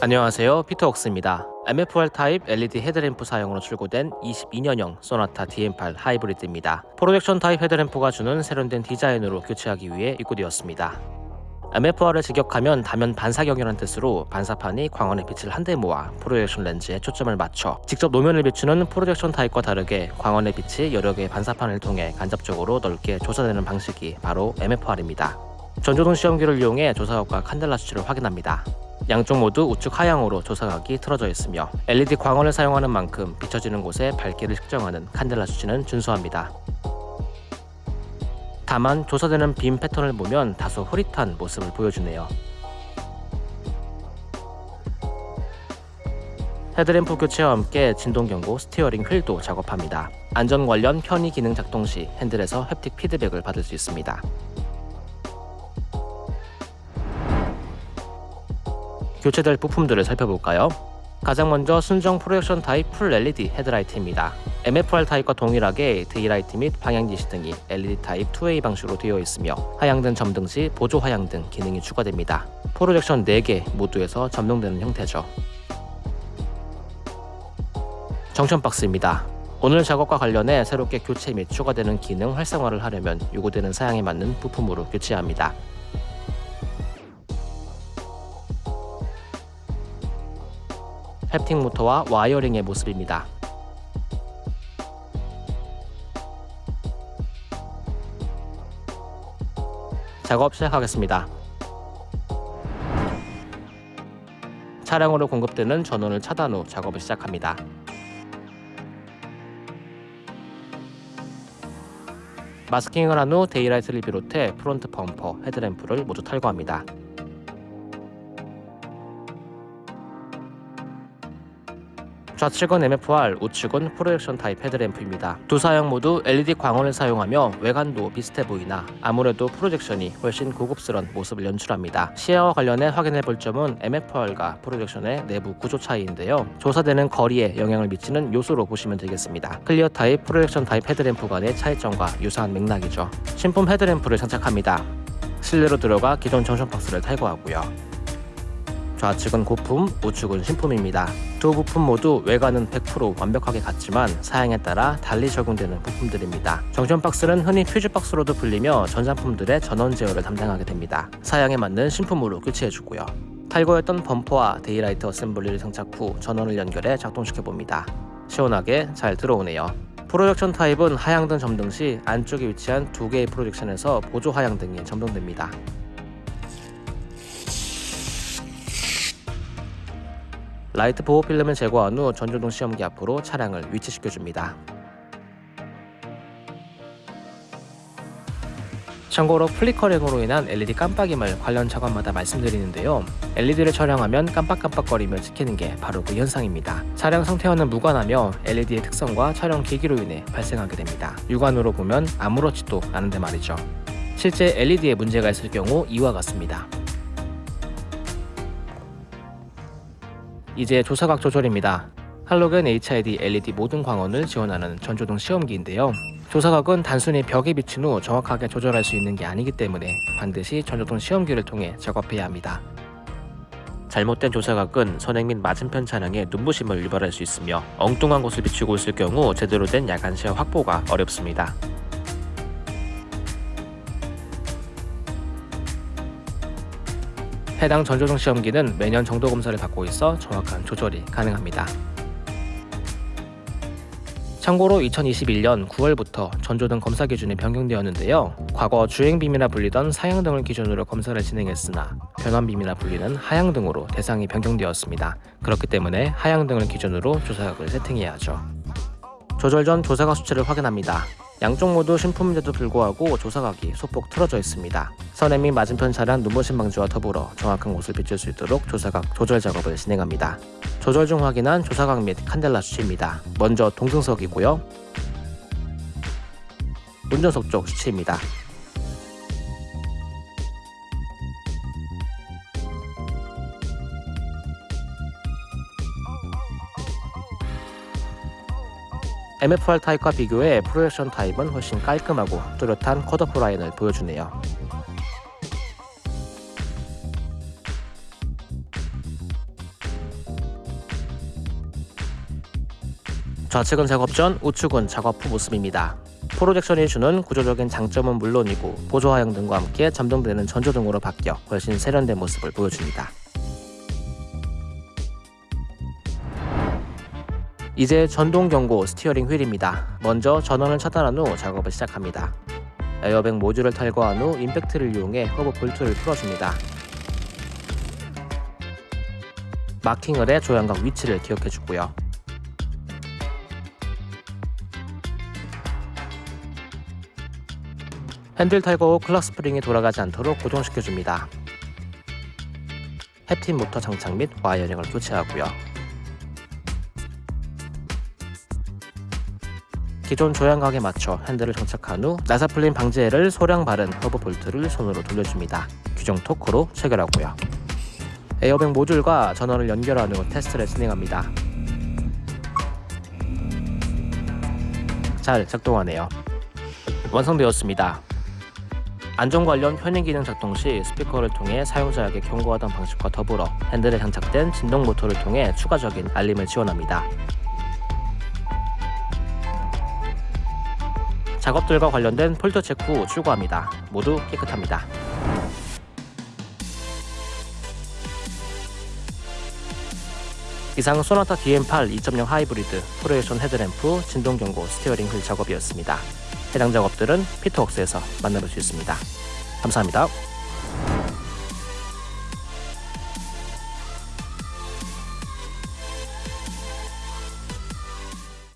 안녕하세요 피터웍스입니다 MFR 타입 LED 헤드램프 사용으로 출고된 22년형 소나타 DM8 하이브리드입니다 projection 타입 헤드램프가 주는 세련된 디자인으로 교체하기 위해 입고되었습니다 MFR을 직역하면 다면 반사경이라는 뜻으로 반사판이 광원의 빛을 한데 모아 projection 렌즈에 초점을 맞춰 직접 노면을 비추는 projection 타입과 다르게 광원의 빛이 여러 개의 반사판을 통해 간접적으로 넓게 조사되는 방식이 바로 MFR입니다. 전조등 시험기를 이용해 조사각과 칸델라 수치를 확인합니다. 양쪽 모두 우측 하향으로 조사각이 틀어져 있으며 LED 광원을 사용하는 만큼 비춰지는 곳에 밝기를 측정하는 칸델라 수치는 준수합니다. 다만 조사되는 빔 패턴을 보면 다소 흐릿한 모습을 보여주네요. 헤드램프 교체와 함께 진동경고 스티어링 휠도 작업합니다. 안전 관련 편의 기능 작동 시 핸들에서 haptic 피드백을 받을 수 있습니다. 교체될 부품들을 살펴볼까요? 가장 먼저 순정 projection 타입 full LED 헤드라이트입니다. MFR 타입과 동일하게 daylight 및 방향지시등이 LED 타입 2A 방식으로 되어 있으며 하향등 점등 시 보조 하향등 기능이 추가됩니다. projection 4개 모두에서 점등되는 형태죠. junction box입니다. 오늘 작업과 관련해 새롭게 교체 및 추가되는 기능 활성화를 하려면 요구되는 사양에 맞는 부품으로 교체합니다. haptic 모터와 wiring의 모습입니다. 작업 시작하겠습니다. 차량으로 공급되는 전원을 차단 후 작업을 시작합니다. 마스킹을 한 후 daylight를 비롯해 front 범퍼, 헤드램프를 모두 탈거합니다. 좌측은 MFR, 우측은 projection 타입 헤드램프입니다. 두 사양 모두 LED 광원을 사용하며 외관도 비슷해 보이나 아무래도 projection이 훨씬 고급스런 모습을 연출합니다. 시야와 관련해 확인해 볼 점은 MFR과 projection의 내부 구조 차이인데요. 조사되는 거리에 영향을 미치는 요소로 보시면 되겠습니다. clear 타입, projection 타입 헤드램프 간의 차이점과 유사한 맥락이죠. 신품 헤드램프를 장착합니다. 실내로 들어가 기존 junction box를 탈거하고요. 좌측은 고품, 우측은 신품입니다. 두 부품 모두 외관은 100% 완벽하게 같지만 사양에 따라 달리 적용되는 부품들입니다. junction box는 흔히 퓨즈 박스로도 불리며 전장품들의 전원 제어를 담당하게 됩니다. 사양에 맞는 신품으로 교체해주고요. 탈거했던 범퍼와 daylight assembly를 장착 후 전원을 연결해 작동시켜봅니다. 시원하게 잘 들어오네요. projection 타입은 하향등 점등 시 안쪽에 위치한 두 개의 projection에서 보조 하향등이 점등됩니다. 라이트 보호 필름을 제거한 후 전조등 시험기 앞으로 차량을 위치시켜줍니다. 참고로 flickering으로 인한 LED 깜빡임을 관련 작업마다 말씀드리는데요. LED를 촬영하면 깜빡깜빡거리며 찍히는 게 바로 그 현상입니다. 차량 상태와는 무관하며 LED의 특성과 촬영 기기로 인해 발생하게 됩니다. 육안으로 보면 아무렇지도 않은데 말이죠. 실제 LED에 문제가 있을 경우 이와 같습니다. 이제 조사각 조절입니다. 할로겐 HID LED 모든 광원을 지원하는 전조등 시험기인데요. 조사각은 단순히 벽에 비친 후 정확하게 조절할 수 있는 게 아니기 때문에 반드시 전조등 시험기를 통해 작업해야 합니다. 잘못된 조사각은 선행 및 맞은편 차량에 눈부심을 유발할 수 있으며 엉뚱한 곳을 비추고 있을 경우 제대로 된 야간 시야 확보가 어렵습니다. 해당 전조등 시험기는 매년 정도 검사를 받고 있어 정확한 조절이 가능합니다. 참고로 2021년 9월부터 전조등 검사 기준이 변경되었는데요. 과거 주행빔이나 불리던 사양등을 기준으로 검사를 진행했으나 변환빔이나 불리는 하향등으로 대상이 변경되었습니다. 그렇기 때문에 하향등을 기준으로 조사각을 세팅해야 하죠. 조절 전 조사각 수치를 확인합니다. 양쪽 모두 신품인데도 불구하고 조사각이 소폭 틀어져 있습니다. 선행 및 맞은편 차량 눈부신 방지와 더불어 정확한 곳을 비출 수 있도록 조사각 조절 작업을 진행합니다. 조절 중 확인한 조사각 및 칸델라 수치입니다. 먼저 동승석이고요. 운전석 쪽 수치입니다. MFR 타입과 비교해 프로젝션 타입은 훨씬 깔끔하고 뚜렷한 컷오프 라인을 보여주네요. 좌측은 작업 전, 우측은 작업 후 모습입니다. projection이 주는 구조적인 장점은 물론이고 보조 하향등과 함께 점등되는 전조등으로 바뀌어 훨씬 세련된 모습을 보여줍니다. 이제 진동 경고 스티어링 휠입니다. 먼저 전원을 차단한 후 작업을 시작합니다. 에어백 모듈을 탈거한 후 임팩트를 이용해 허브 볼트를 풀어줍니다. 마킹을 해 조향각 위치를 기억해주고요. 핸들 탈거 후 clock spring이 돌아가지 않도록 고정시켜줍니다. haptic 모터 장착 및 wiring을 교체하고요. 기존 조향각에 맞춰 핸들을 장착한 후 나사 풀림 방지액을 소량 바른 허브 볼트를 손으로 돌려줍니다. 규정 토크로 체결하고요. 에어백 모듈과 전원을 연결한 후 테스트를 진행합니다. 잘 작동하네요. 완성되었습니다. 안전 관련 편의 기능 작동 시 스피커를 통해 사용자에게 경고하던 방식과 더불어 핸들에 장착된 진동 모터를 통해 추가적인 알림을 지원합니다. 작업들과 관련된 fault 체크 후 출고합니다. 모두 깨끗합니다. 이상 소나타 DM8 2.0 하이브리드 projection 헤드램프 진동 경고 스티어링 휠 작업이었습니다. 해당 작업들은 피터웍스에서 만나볼 수 있습니다. 감사합니다.